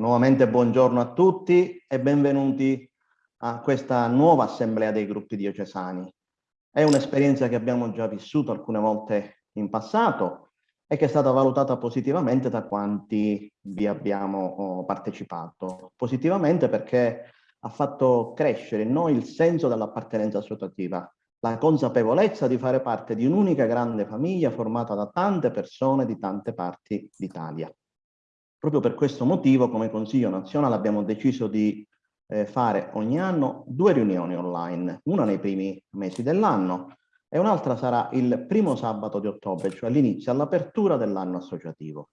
nuovamente buongiorno a tutti e benvenuti a questa nuova assemblea dei gruppi diocesani. È un'esperienza che abbiamo già vissuto alcune volte in passato e che è stata valutata positivamente da quanti vi abbiamo oh, partecipato. Positivamente perché ha fatto crescere in noi il senso dell'appartenenza associativa, la consapevolezza di fare parte di un'unica grande famiglia formata da tante persone di tante parti d'Italia. Proprio per questo motivo, come Consiglio nazionale, abbiamo deciso di eh, fare ogni anno due riunioni online, una nei primi mesi dell'anno e un'altra sarà il primo sabato di ottobre, cioè all'inizio, all'apertura dell'anno associativo.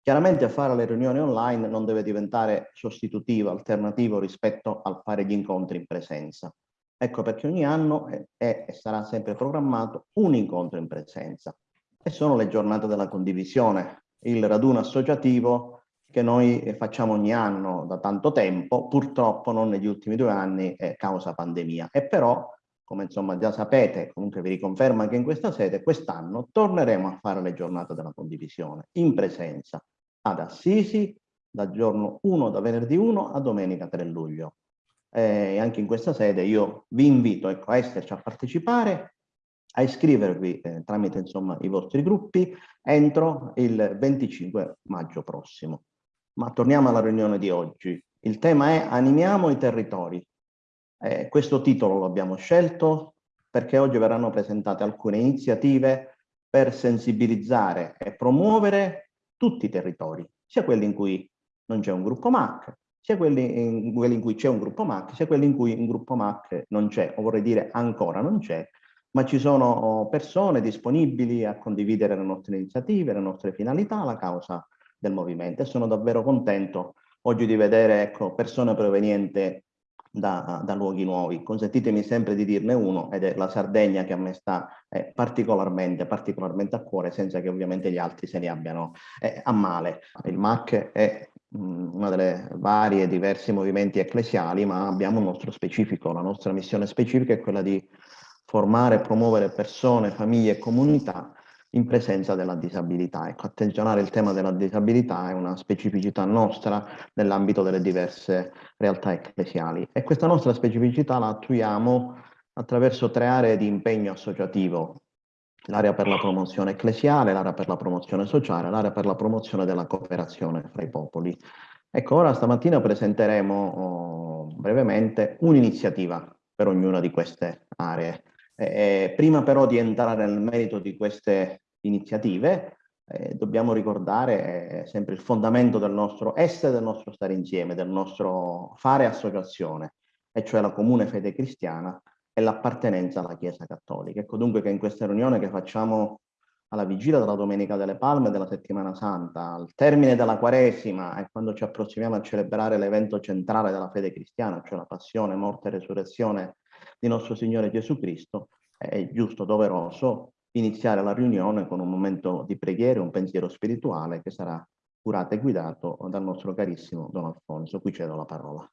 Chiaramente fare le riunioni online non deve diventare sostitutivo, alternativo rispetto al fare gli incontri in presenza. Ecco perché ogni anno è, e sarà sempre programmato un incontro in presenza. E sono le giornate della condivisione, il raduno associativo che noi facciamo ogni anno da tanto tempo, purtroppo non negli ultimi due anni eh, causa pandemia. E però, come insomma già sapete, comunque vi riconfermo anche in questa sede, quest'anno torneremo a fare le giornate della condivisione in presenza ad Assisi, dal giorno 1, da venerdì 1 a domenica 3 luglio. E anche in questa sede io vi invito ecco, a esserci a partecipare, a iscrivervi eh, tramite insomma, i vostri gruppi entro il 25 maggio prossimo. Ma torniamo alla riunione di oggi. Il tema è Animiamo i territori. Eh, questo titolo lo abbiamo scelto perché oggi verranno presentate alcune iniziative per sensibilizzare e promuovere tutti i territori, sia quelli in cui non c'è un gruppo MAC, sia quelli in, quelli in cui c'è un gruppo MAC, sia quelli in cui un gruppo MAC non c'è, o vorrei dire ancora non c'è, ma ci sono persone disponibili a condividere le nostre iniziative, le nostre finalità, la causa del movimento e sono davvero contento oggi di vedere ecco, persone provenienti da, da, luoghi nuovi. Consentitemi sempre di dirne uno ed è la Sardegna che a me sta eh, particolarmente, particolarmente a cuore senza che ovviamente gli altri se ne abbiano eh, a male. Il MAC è mh, mm, una delle varie diversi movimenti ecclesiali ma abbiamo un nostro specifico, la nostra missione specifica è quella di formare e promuovere persone, famiglie e comunità in presenza della disabilità. Ecco, attenzionare il tema della disabilità è una specificità nostra nell'ambito delle diverse realtà ecclesiali e questa nostra specificità la attuiamo attraverso tre aree di impegno associativo, l'area per la promozione ecclesiale, l'area per la promozione sociale, l'area per la promozione della cooperazione fra i popoli. Ecco, ora stamattina presenteremo oh, brevemente un'iniziativa per ognuna di queste aree. Eh, prima però di entrare nel merito di queste iniziative, eh, dobbiamo ricordare eh, sempre il fondamento del nostro essere, del nostro stare insieme, del nostro fare associazione, e cioè la comune fede cristiana e l'appartenenza alla Chiesa Cattolica. Ecco dunque che in questa riunione che facciamo alla vigilia della Domenica delle Palme della Settimana Santa, al termine della Quaresima e quando ci approssimiamo a celebrare l'evento centrale della fede cristiana, cioè la passione, morte e resurrezione di nostro Signore Gesù Cristo, è giusto, doveroso iniziare la riunione con un momento di preghiera, un pensiero spirituale che sarà curato e guidato dal nostro carissimo Don Alfonso. Qui cedo la parola.